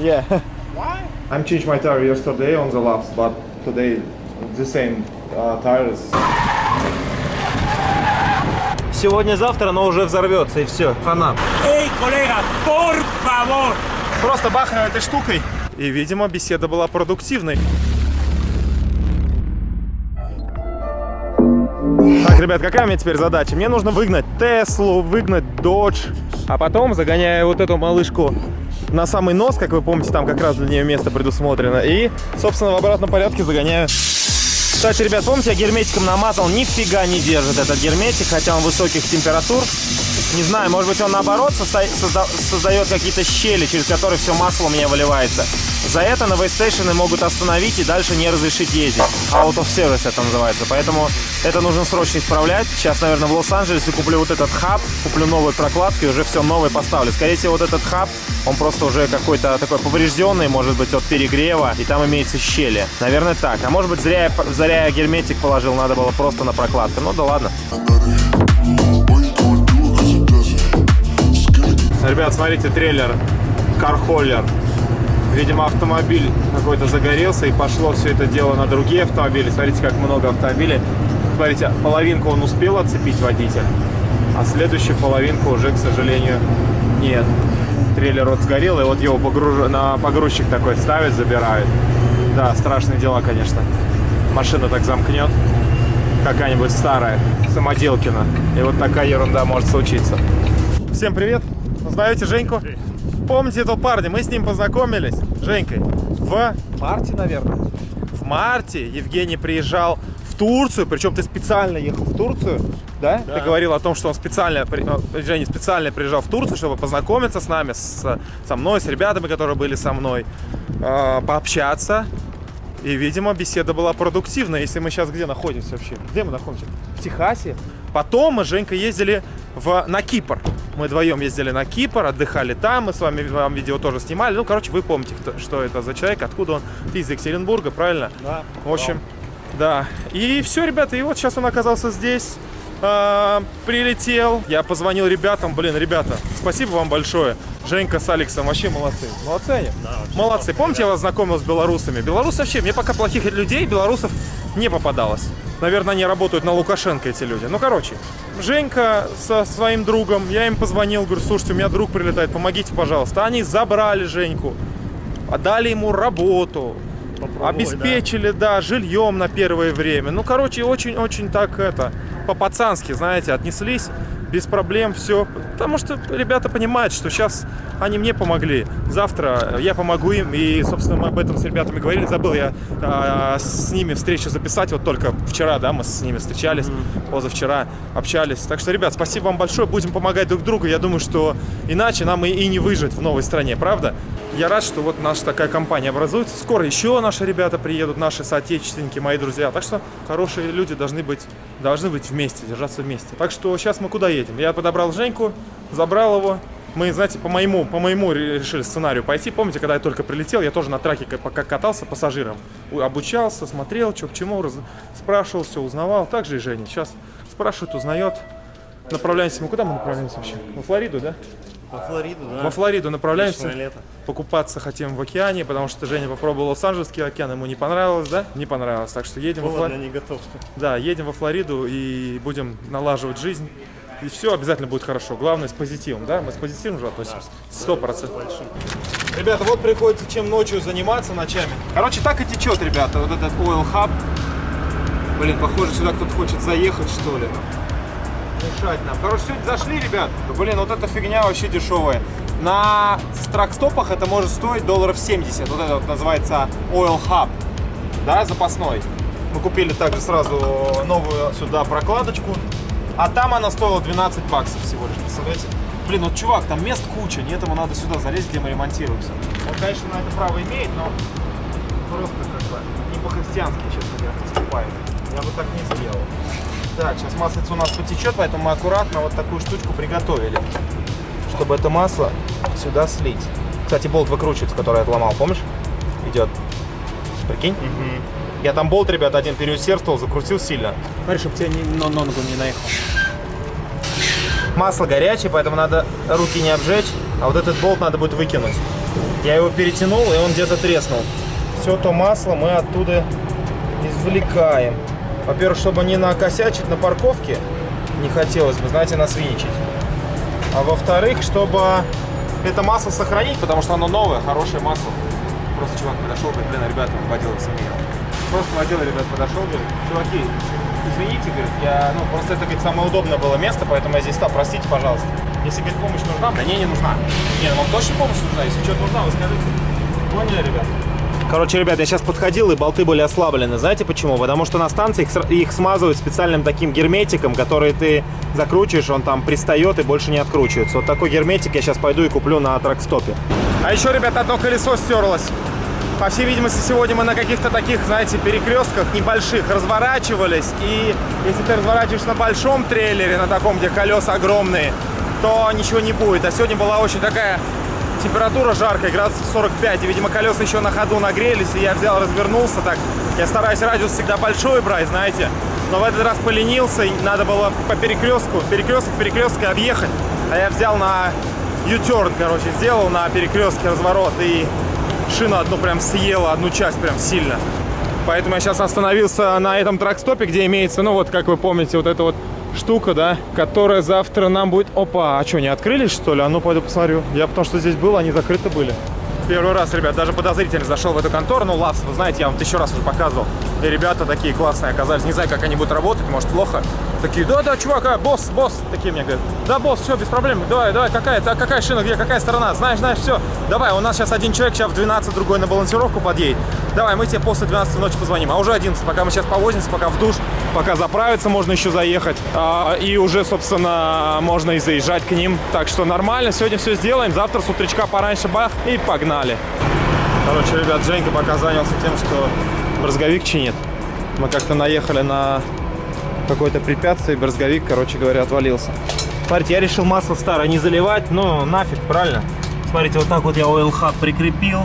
Yeah. Why? I'm changed my tire yesterday on the laps, but today the same uh, tires. Сегодня-завтра оно уже взорвется и все, хана. Эй, коллега, por favor! Просто бахнул этой штукой. И, видимо, беседа была продуктивной. Так, ребят, какая у меня теперь задача? Мне нужно выгнать Теслу, выгнать Dodge, а потом загоняю вот эту малышку на самый нос, как вы помните, там как раз для нее место предусмотрено. И, собственно, в обратном порядке загоняю. Кстати, ребят, помните, я герметиком намазал, нифига не держит этот герметик, хотя он высоких температур. Не знаю, может быть, он наоборот созда- созда- создает какие-то щели, через которые все масло у меня выливается. За это на вейстейшены могут остановить и дальше не разрешить ездить. Out of service это называется. Поэтому это нужно срочно исправлять. Сейчас, наверное, в Лос-Анджелесе куплю вот этот хаб, куплю новые прокладки, уже все новое поставлю. Скорее всего, вот этот хаб, он просто уже какой-то такой поврежденный, может быть, от перегрева, и там имеются щели. Наверное, так. А может быть, зря я, зря я герметик положил, надо было просто на прокладку. Ну да ладно. Ребят, смотрите, трейлер, кархоллер. Видимо, автомобиль какой-то загорелся и пошло все это дело на другие автомобили. Смотрите, как много автомобилей. Смотрите, половинку он успел отцепить водитель, а следующую половинку уже, к сожалению, нет. Трейлер вот сгорел, и вот его погруж... на погрузчик такой ставит, забирает. Да, страшные дела, конечно. Машина так замкнет, какая-нибудь старая, самоделкина. И вот такая ерунда может случиться. Всем привет! Знаете Женьку? Помните этого парня? Мы с ним познакомились, Женькой, в марте, наверное. В марте Евгений приезжал в Турцию, причем ты специально ехал в Турцию, да? Ты говорил о том, что он специально, э, Женя специально приезжал в Турцию, чтобы познакомиться с нами, с, со мной, с ребятами, которые были со мной, э, пообщаться. И, видимо, беседа была продуктивная. Если мы сейчас где находимся вообще? Где мы находимся? В Техасе. Потом мы с Женькой ездили в, на Кипр. Мы вдвоем ездили на Кипр, отдыхали там. Мы с вами вам видео тоже снимали. Ну, короче, вы помните, кто- что это за человек, откуда он. Ты из Екатеринбурга, правильно? Да. В общем, да. И все, ребята, и вот сейчас он оказался здесь. а, прилетел. Я позвонил ребятам. Блин, ребята, спасибо вам большое. Женька с Алексом вообще молодцы. Молодцы они? Молодцы. Помните, я вас знакомил с белорусами? Белорусы вообще, мне пока плохих людей, белорусов не попадалось. Наверное, они работают на Лукашенко, эти люди. Ну, короче, Женька со своим другом, я им позвонил, говорю, слушайте, у меня друг прилетает, помогите, пожалуйста. Они забрали Женьку, отдали ему работу, обеспечили, да, жильем на первое время. Ну, короче, очень-очень так это, по-пацански, знаете, отнеслись без проблем, все. Потому что ребята понимают, что сейчас они мне помогли, завтра я помогу им. И, собственно, мы об этом с ребятами говорили. Забыл я а, с ними встречу записать. Вот только вчера, да, мы с ними встречались, позавчера общались. Так что, ребят, спасибо вам большое. Будем помогать друг другу. Я думаю, что иначе нам и, и не выжить в новой стране, правда? Я рад, что вот наша такая компания образуется. Скоро еще наши ребята приедут, наши соотечественники, мои друзья. Так что хорошие люди должны быть, должны быть вместе, держаться вместе. Так что сейчас мы куда едем? Я подобрал Женьку, забрал его. Мы, знаете, по моему, по моему решили сценарию пойти. Помните, когда я только прилетел, я тоже на траке пока катался пассажиром. Обучался, смотрел, что к чему, раз- спрашивал, все узнавал. Так же и Женя. Сейчас спрашивает, узнает. Направляемся мы куда мы направляемся вообще? Во Флориду, да? Во Флориду, да. Во Флориду направляемся. Вечное лето. Покупаться хотим в океане, потому что Женя попробовал Лос-Анджелесский океан, ему не понравилось, да? Не понравилось. Так что едем во Повод для Флориду. неготовки. Да, едем во Флориду и будем налаживать жизнь. И все обязательно будет хорошо. Главное с позитивом, да? Мы с позитивом же относимся. Сто процентов. Ребята, вот приходится чем ночью заниматься ночами. Короче, так и течет, ребята, вот этот Oil Hub. Блин, похоже, сюда кто-то хочет заехать, что ли. Мешать нам. Короче, сегодня зашли, ребят. Блин, вот эта фигня вообще дешевая. На стракстопах это может стоить долларов 70. Вот это вот называется Oil Hub. Да, запасной. Мы купили также сразу новую сюда прокладочку. А там она стоила 12 баксов всего лишь, представляете? Блин, вот чувак, там мест куча, нет, ему надо сюда залезть, где мы ремонтируемся. Он, конечно, на это право имеет, но просто как бы не по-христиански, честно говоря, поступает. Я бы так не сделал. Так, сейчас маслица у нас потечет, поэтому мы аккуратно вот такую штучку приготовили, чтобы это масло сюда слить. Кстати, болт выкручивается, который я отломал, помнишь? Идет. Прикинь? Я там болт, ребят, один переусердствовал, закрутил сильно. Смотри, чтобы тебя не, на ногу не наехал. Масло горячее, поэтому надо руки не обжечь, а вот этот болт надо будет выкинуть. Я его перетянул, и он где-то треснул. Все то масло мы оттуда извлекаем. Во-первых, чтобы не накосячить на парковке, не хотелось бы, знаете, насвиничать. А во-вторых, чтобы это масло сохранить, потому что оно новое, хорошее масло. Просто чувак подошел, говорит, блин, ребята, водила сомневал. Просто водила, ребят, подошел, говорит, чуваки, извините, говорит, я, ну, просто это, говорит, самое удобное было место, поэтому я здесь стал, простите, пожалуйста. Если, говорит, помощь нужна, да не, не нужна. Не, ну вам точно помощь нужна, если что-то нужна, вы скажите. Поняли, ребят? Короче, ребят, я сейчас подходил, и болты были ослаблены. Знаете почему? Потому что на станции их, их смазывают специальным таким герметиком, который ты закручиваешь, он там пристает и больше не откручивается. Вот такой герметик я сейчас пойду и куплю на тракстопе. А еще, ребята, одно колесо стерлось. По всей видимости, сегодня мы на каких-то таких, знаете, перекрестках небольших разворачивались. И если ты разворачиваешь на большом трейлере, на таком, где колеса огромные, то ничего не будет. А сегодня была очень такая температура жаркая, градусов 45. И, видимо, колеса еще на ходу нагрелись. И я взял, развернулся так. Я стараюсь радиус всегда большой брать, знаете. Но в этот раз поленился, и надо было по перекрестку, перекресток, перекрестка объехать. А я взял на U-turn, короче, сделал на перекрестке разворот и шину одну прям съела, одну часть прям сильно. Поэтому я сейчас остановился на этом тракстопе, где имеется, ну вот, как вы помните, вот эта вот штука, да, которая завтра нам будет... Опа, а что, не открылись, что ли? А ну, пойду посмотрю. Я потому что здесь был, они закрыты были. Первый раз, ребят, даже подозрительно зашел в эту контору. Ну, Лавс, вы знаете, я вам тысячу раз уже показывал. И ребята такие классные оказались. Не знаю, как они будут работать, может, плохо. Такие, да-да, чувак, а, босс, босс. Такие мне говорят, да, босс, все, без проблем. Давай, давай, какая, да, какая шина, где, какая сторона? Знаешь, знаешь, все. Давай, у нас сейчас один человек, сейчас в 12, другой на балансировку подъедет. Давай, мы тебе после 12 ночи позвоним. А уже 11, пока мы сейчас повозимся, пока в душ, пока заправиться, можно еще заехать. А, и уже, собственно, можно и заезжать к ним. Так что нормально, сегодня все сделаем. Завтра с утречка пораньше бах и погнали. Короче, ребят, Женька пока занялся тем, что брызговик чинит. Мы как-то наехали на какое-то препятствие, и брызговик, короче говоря, отвалился. Смотрите, я решил масло старое не заливать, но нафиг, правильно? Смотрите, вот так вот я Oil Hub прикрепил.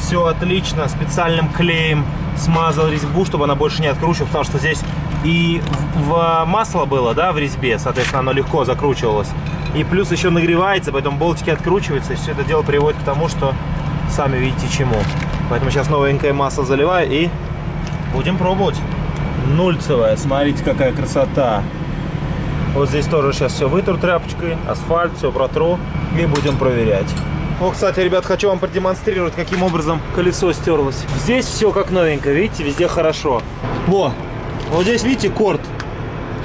Все отлично, специальным клеем смазал резьбу, чтобы она больше не откручивалась, потому что здесь и в, в масло было, да, в резьбе, соответственно, оно легко закручивалось. И плюс еще нагревается, поэтому болтики откручиваются, и все это дело приводит к тому, что сами видите чему. Поэтому сейчас новенькое масло заливаю и будем пробовать. Нульцевая, смотрите, какая красота. Вот здесь тоже сейчас все вытру тряпочкой, асфальт, все протру и будем проверять. О, кстати, ребят, хочу вам продемонстрировать, каким образом колесо стерлось. Здесь все как новенькое, видите, везде хорошо. Во, вот здесь, видите, корт.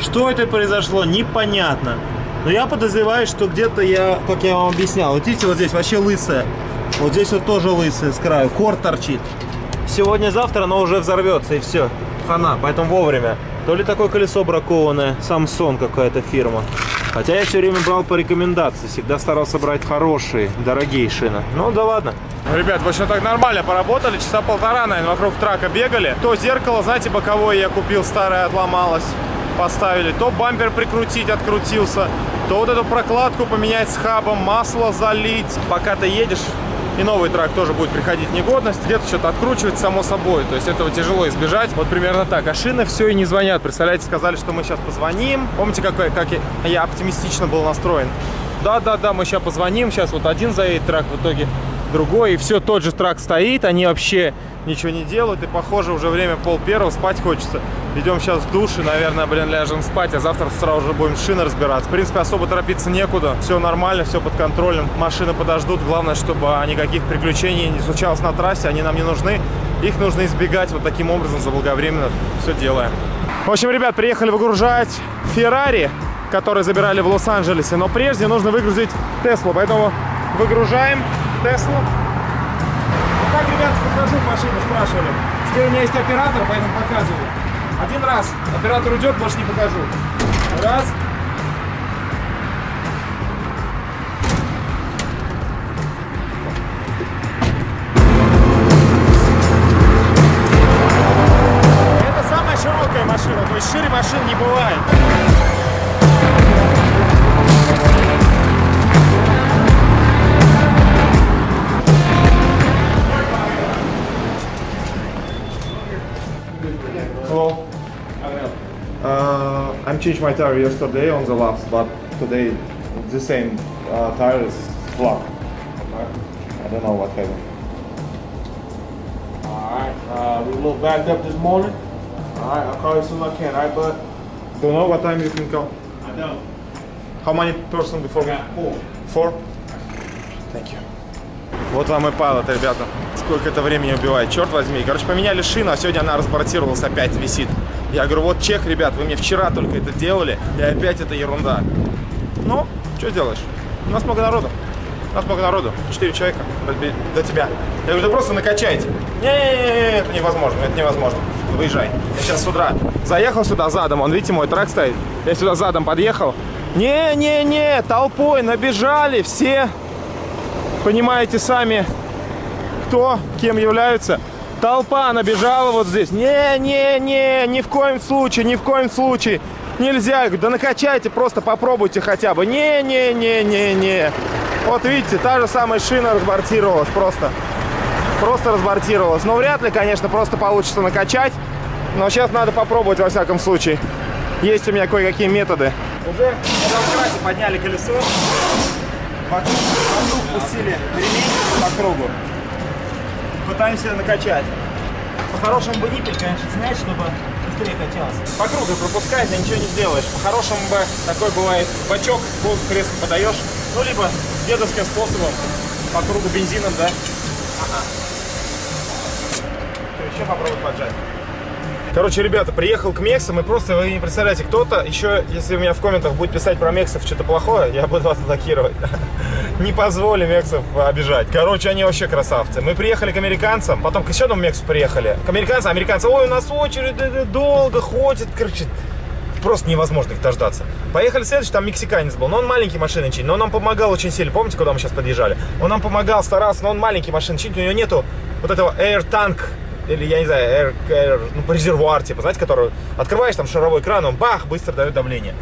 Что это произошло, непонятно. Но я подозреваю, что где-то я, как я вам объяснял, вот видите, вот здесь вообще лысая. Вот здесь вот тоже лысая с краю, корт торчит. Сегодня-завтра оно уже взорвется и все. Хана, поэтому вовремя. То ли такое колесо бракованное, Samsung какая-то фирма. Хотя я все время брал по рекомендации, всегда старался брать хорошие, дорогие шины. Ну да ладно. Ребят, в общем, так нормально поработали. Часа полтора, наверное, вокруг трака бегали. То зеркало, знаете, боковое я купил, старое отломалось. Поставили. То бампер прикрутить, открутился. То вот эту прокладку поменять с хабом, масло залить. Пока ты едешь, и новый трак тоже будет приходить в негодность. Где-то что-то откручивается само собой. То есть этого тяжело избежать. Вот примерно так. А шины все и не звонят. Представляете, сказали, что мы сейчас позвоним. Помните, как я, я оптимистично был настроен? Да-да-да, мы сейчас позвоним. Сейчас вот один заедет трак, в итоге другой. И все, тот же трак стоит. Они вообще ничего не делают. И, похоже, уже время пол первого, спать хочется. Идем сейчас в душ и, наверное, блин, ляжем спать. А завтра сразу же будем шины разбираться. В принципе, особо торопиться некуда. Все нормально, все под контролем. Машины подождут. Главное, чтобы никаких приключений не случалось на трассе. Они нам не нужны. Их нужно избегать вот таким образом заблаговременно. Все делаем. В общем, ребят, приехали выгружать Феррари, который забирали в Лос-Анджелесе. Но прежде нужно выгрузить Теслу. Поэтому выгружаем Теслу. Вот так, ребят, захожу в машину, спрашивали. Теперь у меня есть оператор, поэтому показываю. Один раз. Оператор уйдет, больше не покажу. Раз. Это самая широкая машина, то есть шире машин не бывает. Hello. Uh, I'm changed my tire yesterday on the laps, but today the same uh, tire is flat. I don't know what happened. Alright, uh, we a little backed up this morning. Alright, I'll call you as soon as I can, alright, bud? Don't know what time you can come? I don't. How many person before me? Four. Four? Thank you. Вот вам и палот, ребята. Сколько это времени убивает, черт возьми. Короче, поменяли шину, а сегодня она разбортировалась, опять висит. Я говорю, вот чек, ребят, вы мне вчера только это делали, и опять это ерунда. Ну, что сделаешь? У нас много народу. У нас много народу. Четыре человека до, тебя. Я говорю, да просто накачайте. Не-не-не, это невозможно, это невозможно. Выезжай. Я сейчас с утра заехал сюда задом, он, видите, мой трак стоит. Я сюда задом подъехал. Не-не-не, толпой набежали все. Понимаете сами, кто, кем являются. Толпа набежала вот здесь. Не-не-не, ни в коем случае, ни в коем случае. Нельзя. Да накачайте, просто попробуйте хотя бы. Не-не-не-не-не. Вот видите, та же самая шина разбортировалась просто. Просто разбортировалась. Но вряд ли, конечно, просто получится накачать. Но сейчас надо попробовать во всяком случае. Есть у меня кое-какие методы. Уже на подняли колесо. Вокруг, вокруг пустили ремень по кругу. Пытаемся накачать. По-хорошему бы ниппель, конечно, снять, чтобы быстрее качалось. По кругу пропускать, а ничего не сделаешь. По-хорошему бы такой бывает бачок, воздух резко подаешь. Ну, либо дедовским способом, по кругу бензином, да? Ага. Еще попробуй поджать. Короче, ребята, приехал к Мексам, и просто вы не представляете, кто-то еще, если у меня в комментах будет писать про Мексов что-то плохое, я буду вас блокировать. Не позволю Мексов обижать. Короче, они вообще красавцы. Мы приехали к американцам, потом к еще одному Мексу приехали. К американцам, американцы, ой, у нас очередь э, долго ходит, короче, просто невозможно их дождаться. Поехали следующий, там мексиканец был, но он маленький машины чинит, но он нам помогал очень сильно. Помните, куда мы сейчас подъезжали? Он нам помогал, старался, но он маленький машины чинит, у него нету вот этого air tank или, я не знаю, air, air, ну, резервуар, типа, знаете, который открываешь там шаровой кран, он бах, быстро дает давление.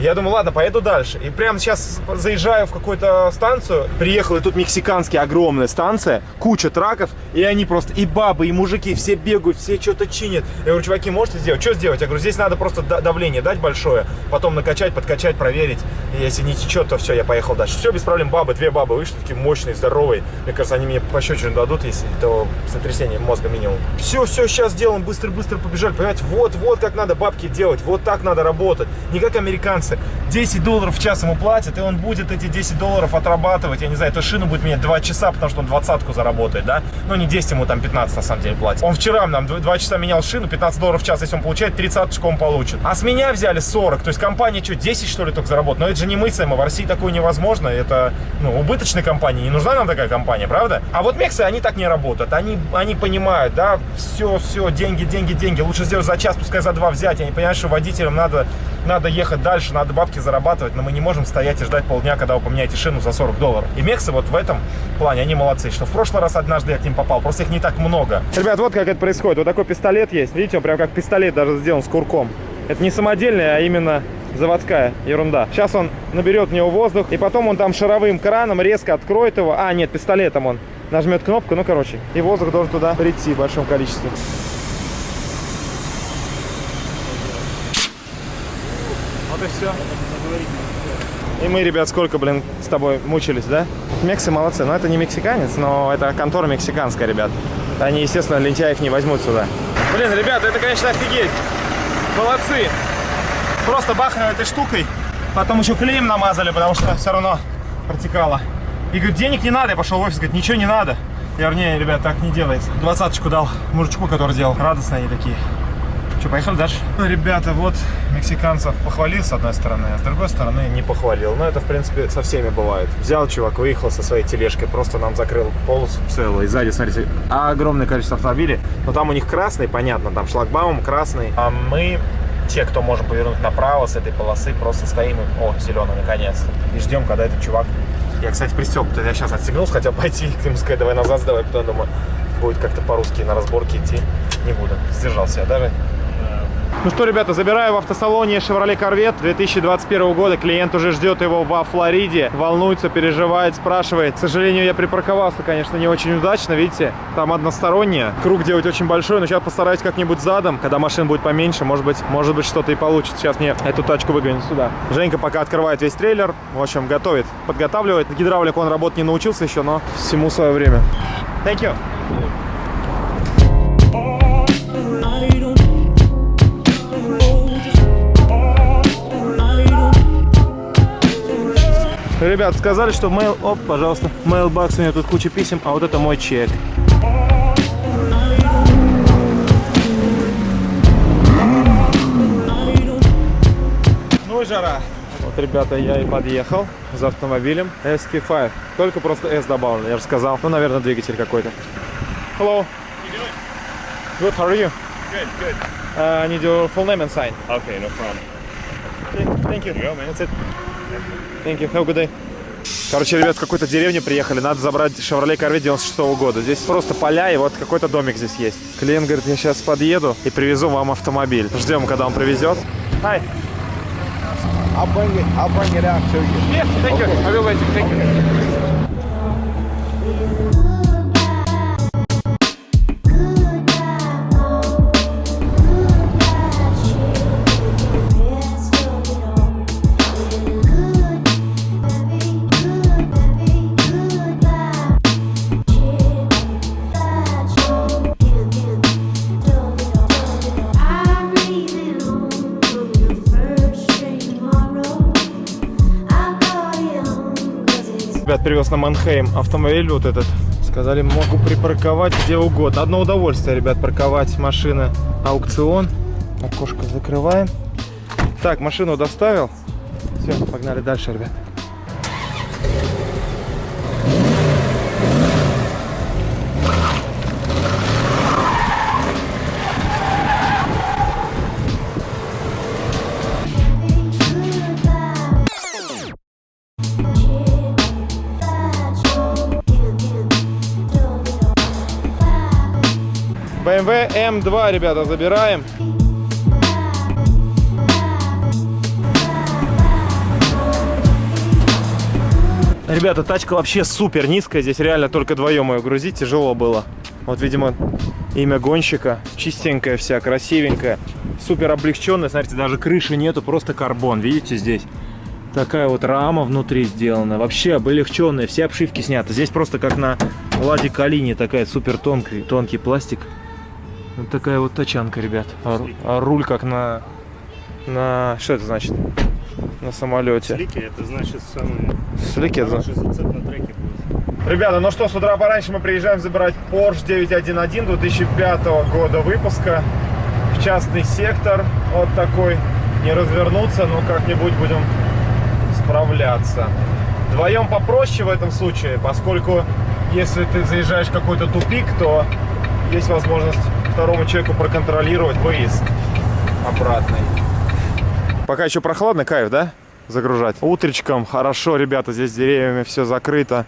Я думаю, ладно, поеду дальше. И прямо сейчас заезжаю в какую-то станцию. Приехал, и тут мексиканская огромная станция, куча траков, и они просто, и бабы, и мужики, все бегают, все что-то чинят. Я говорю, чуваки, можете сделать? Что сделать? Я говорю, здесь надо просто давление дать большое, потом накачать, подкачать, проверить. И если не течет, то все, я поехал дальше. Все, без проблем, бабы, две бабы вышли, такие мощные, здоровые. Мне кажется, они мне пощечину дадут, если то сотрясение мозга минимум. Все, все, сейчас сделаем, быстро-быстро побежали. Понимаете, вот, вот как надо бабки делать, вот так надо работать. Не как американцы. 10 долларов в час ему платят, и он будет эти 10 долларов отрабатывать. Я не знаю, эту шину будет менять 2 часа, потому что он двадцатку заработает, да? Ну, не 10, ему там 15 на самом деле платит. Он вчера нам 2 часа менял шину, 15 долларов в час, если он получает, 30 он получит. А с меня взяли 40, то есть компания что, 10 что ли только заработает? Но это же не мыслимо, в России такое невозможно, это, ну, убыточная компания, не нужна нам такая компания, правда? А вот Мексы, они так не работают, они, они понимают, да, все, все, деньги, деньги, деньги, лучше сделать за час, пускай за два взять, они понимают, что водителям надо, надо ехать дальше, надо бабки зарабатывать, но мы не можем стоять и ждать полдня, когда вы поменяете шину за 40 долларов. И Мексы вот в этом плане, они молодцы, что в прошлый раз однажды я к ним попал, просто их не так много. Ребят, вот как это происходит, вот такой пистолет есть, видите, он прям как пистолет даже сделан с курком. Это не самодельный, а именно заводская ерунда. Сейчас он наберет в него воздух, и потом он там шаровым краном резко откроет его. А, нет, пистолетом он нажмет кнопку, ну, короче, и воздух должен туда прийти в большом количестве. Вот и все. И мы, ребят, сколько, блин, с тобой мучились, да? Мексы молодцы. Но это не мексиканец, но это контора мексиканская, ребят. Они, естественно, лентяев не возьмут сюда. Блин, ребята, это, конечно, офигеть. Молодцы. Просто бахнули этой штукой. Потом еще клеем намазали, потому что все равно протекало. И говорит, денег не надо. Я пошел в офис, говорит, ничего не надо. Я не, ребят, так не делается. Двадцаточку дал мужичку, который сделал. Радостные они такие. Что, поехали дальше? Ну, ребята, вот мексиканцев похвалил с одной стороны, а с другой стороны не похвалил. Но это, в принципе, со всеми бывает. Взял чувак, выехал со своей тележкой, просто нам закрыл полосу целую. И сзади, смотрите, огромное количество автомобилей. Но там у них красный, понятно, там шлагбаум красный. А мы те, кто можем повернуть направо с этой полосы, просто стоим, и, о, зеленый, наконец-то. И ждем, когда этот чувак... Я, кстати, пристегнут. Я сейчас отстегнулся, хотел пойти к нему сказать, давай назад сдавай, потом думаю, будет как-то по-русски на разборке идти. Не буду. Сдержался я даже. Ну что, ребята, забираю в автосалоне Chevrolet Corvette 2021 года. Клиент уже ждет его во Флориде. Волнуется, переживает, спрашивает. К сожалению, я припарковался, конечно, не очень удачно. Видите, там односторонняя. Круг делать очень большой, но сейчас постараюсь как-нибудь задом. Когда машин будет поменьше, может быть, может быть что-то и получится. Сейчас мне эту тачку выгонят сюда. Женька пока открывает весь трейлер. В общем, готовит, подготавливает. Гидравлику он работать не научился еще, но всему свое время. Thank you. Ребят, сказали, что mail... Оп, пожалуйста. Mailbox у меня тут куча писем, а вот это мой чек. Ну и жара. Вот, ребята, я и подъехал за автомобилем SK5. Только просто S добавлен, я же сказал. Ну, наверное, двигатель какой-то. Hello. Good, how are you? Good, good. Uh, I need your full name and sign. Okay, no problem. Okay, thank you. go, man. That's it. Thank you. Have a good day. Короче, ребят, в какую-то деревню приехали. Надо забрать Chevrolet Corvette 96 -го года. Здесь просто поля, и вот какой-то домик здесь есть. Клиент говорит, я сейчас подъеду и привезу вам автомобиль. Ждем, когда он привезет. Hi. I'll bring it. I'll bring it out to you. Yes, thank you. I will wait. Thank you. Привез на Манхейм автомобиль вот этот. Сказали, могу припарковать где угодно. Одно удовольствие, ребят, парковать машины аукцион. Окошко закрываем. Так, машину доставил. Все, погнали дальше, ребят. BMW M2, ребята, забираем. Ребята, тачка вообще супер низкая. Здесь реально только вдвоем ее грузить. Тяжело было. Вот, видимо, имя гонщика. Чистенькая вся, красивенькая. Супер облегченная. Смотрите, даже крыши нету, просто карбон. Видите здесь? Такая вот рама внутри сделана. Вообще облегченная. Все обшивки сняты. Здесь просто как на Ладе Калине. Такая супер тонкий, тонкий пластик. Вот такая вот тачанка, ребят. А, а руль как на... на... Что это значит? На самолете. Слики, это значит самый Слики, это зацеп на треке будет. Ребята, ну что, с утра пораньше мы приезжаем забирать Porsche 911 2005 года выпуска в частный сектор. Вот такой. Не развернуться, но как-нибудь будем справляться. Вдвоем попроще в этом случае, поскольку если ты заезжаешь в какой-то тупик, то есть возможность второму человеку проконтролировать выезд обратный. Пока еще прохладно, кайф, да? Загружать. Утречком хорошо, ребята, здесь деревьями все закрыто.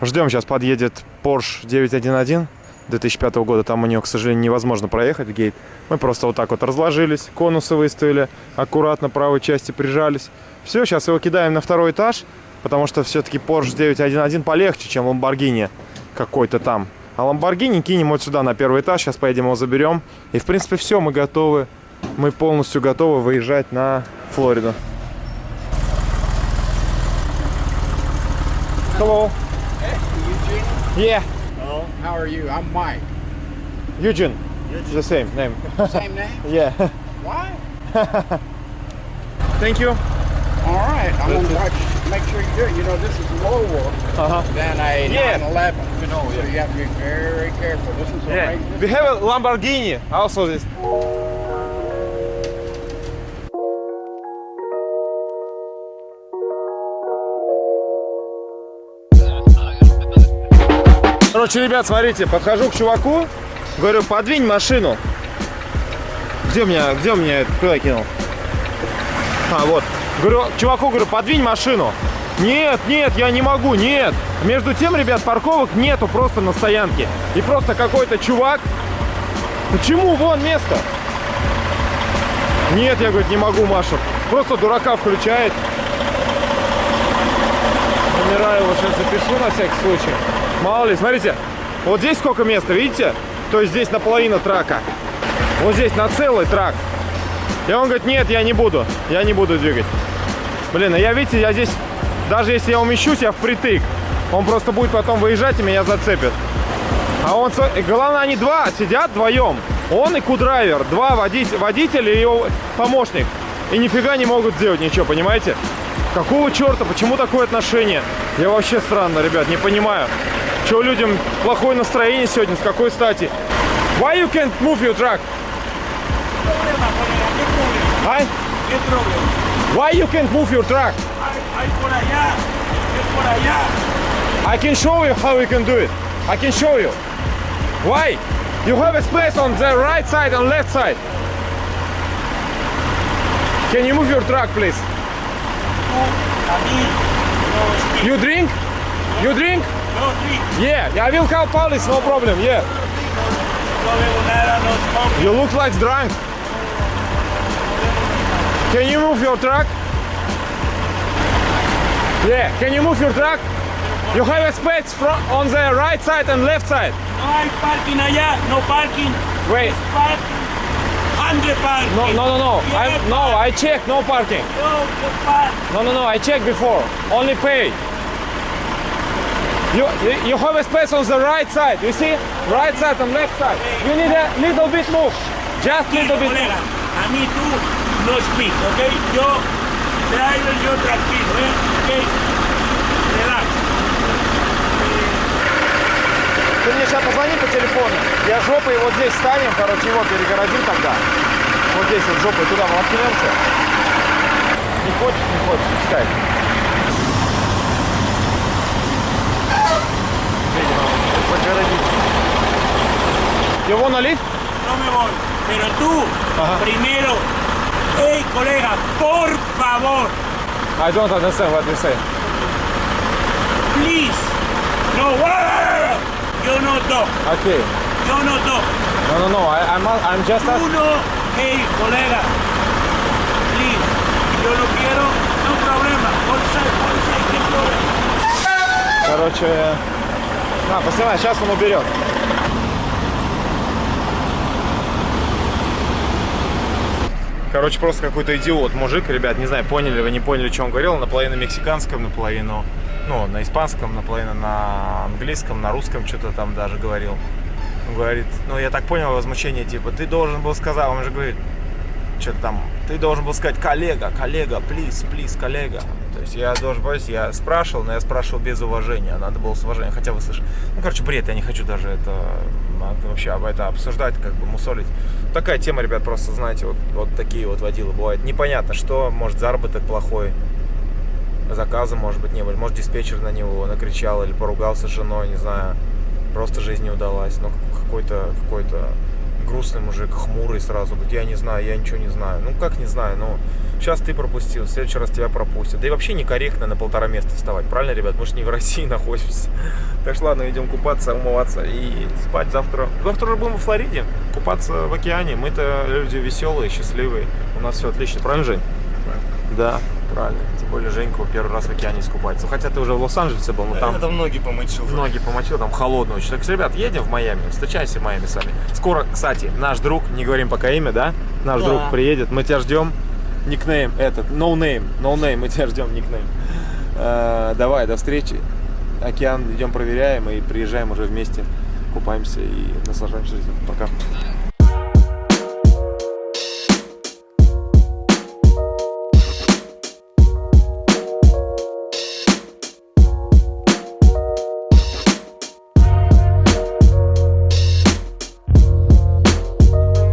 Ждем, сейчас подъедет Porsche 911 2005 года. Там у нее, к сожалению, невозможно проехать гейт. Мы просто вот так вот разложились, конусы выставили, аккуратно правой части прижались. Все, сейчас его кидаем на второй этаж, потому что все-таки Porsche 911 полегче, чем Lamborghini какой-то там. А Lamborghini кинем вот сюда на первый этаж, сейчас поедем его заберем. И, в принципе, все, мы готовы. Мы полностью готовы выезжать на Флориду. Hello. Yeah, How are you? I'm Mike. Eugene. The same name. Same name? yeah. Why? Thank you. All right. I'm gonna watch. Make sure you do it. You know, this is lower Uh-huh. than a Yeah. 911. You know, so you have to be very careful. This is Yeah. We have a Lamborghini. Also this. Короче, ребят, смотрите, подхожу к чуваку, говорю, подвинь машину. Где у меня, где у меня, куда я кинул? А, вот. Говорю, чуваку говорю, подвинь машину. Нет, нет, я не могу, нет. Между тем, ребят, парковок нету просто на стоянке. И просто какой-то чувак. Почему? Вон место. Нет, я, говорит, не могу, Маша. Просто дурака включает. Номера его сейчас запишу на всякий случай. Мало ли, смотрите, вот здесь сколько места, видите? То есть здесь наполовину трака. Вот здесь на целый трак. И он говорит, нет, я не буду, я не буду двигать. Блин, а я, видите, я здесь, даже если я умещусь, я впритык. Он просто будет потом выезжать и меня зацепит. А он, и главное, они два сидят вдвоем. Он и кудрайвер, два водитель, водитель и его помощник. И нифига не могут сделать ничего, понимаете? Какого черта, почему такое отношение? Я вообще странно, ребят, не понимаю. Чего людям плохое настроение сегодня, с какой стати? Why you can't move your truck? А? Why you can't move your truck? Por allá. I can show you how you can do it. I can show you. Why? You have a space on the right side and left side. Can you move your truck, please? You drink? You drink? no drink, Yeah, I will call police, no problem. Yeah. You look like drunk. Can you move your truck? Yeah, can you move your truck? You have a space from on the right side and left side. No hay parking allá, no parking, Wait. parking, hundred parking. No, no, no, no. I no, I checked. No parking. No, the park. No, no, no. I checked before. Only pay. You, you have a space on the right side. You see, right side and left side. You need a little bit move. Just little bit. Move. No speak, ¿ok? Yo, driver, yo tranquilo, ¿eh? ¿Ok? Relax. Ты мне сейчас позвони по телефону. Я жопой вот здесь станем, короче, его перегородим тогда. Вот здесь вот жопой туда воткнемся. Не хочешь, не хочешь, пускай. Загородить. Wanna leave? No me voy. Pero tú, Ajá. primero, hey, colega, por favor, I don't understand what you say. please. No, yo no toco, Okay. yo no toco. No, no, no. I, I'm, I'm just Tú no, hey, colega, please. Yo no quiero, no problema. Короче, на, поснимай, сейчас он уберет. Короче, просто какой-то идиот, мужик, ребят, не знаю, поняли вы, не поняли, что он говорил, наполовину мексиканском, наполовину, ну, на испанском, наполовину на английском, на русском что-то там даже говорил. Он говорит, ну, я так понял, возмущение, типа, ты должен был сказать, он же говорит, что-то там, ты должен был сказать коллега, коллега, плиз, плиз, коллега. То есть я должен powiedziать, я спрашивал, но я спрашивал без уважения, надо было с уважением, хотя вы слышали. Ну, короче, бред, я не хочу даже это, вообще об это обсуждать, как бы мусолить. Такая тема, ребят, просто, знаете, вот, вот такие вот водилы бывают. Непонятно, что, может, заработок плохой, заказа, может быть, не было, может, диспетчер на него накричал или поругался с женой, не знаю, просто жизнь не удалась, но какой-то, какой-то грустный мужик, хмурый сразу, говорит, я не знаю, я ничего не знаю. Ну, как не знаю, ну, сейчас ты пропустил, в следующий раз тебя пропустят. Да и вообще некорректно на полтора места вставать, правильно, ребят? Мы же не в России находимся. Так что ладно, идем купаться, умываться и спать завтра. Завтра уже будем во Флориде, купаться в океане. Мы-то люди веселые, счастливые. У нас все отлично, правильно, Жень? Да, правильно. Тем более Женька первый раз в океане искупается. Хотя ты уже в Лос-Анджелесе был, но там... Это ноги помочил. Ноги помочил, там холодно очень. Так ребят, едем в Майами, встречаемся в Майами с вами. Скоро, кстати, наш друг, не говорим пока имя, да? Наш Да. друг приедет, мы тебя ждем. Никнейм этот, no name, no name, мы тебя ждем, никнейм. Э, давай, до встречи. Океан идем проверяем и приезжаем уже вместе, купаемся и наслаждаемся жизнью. Пока.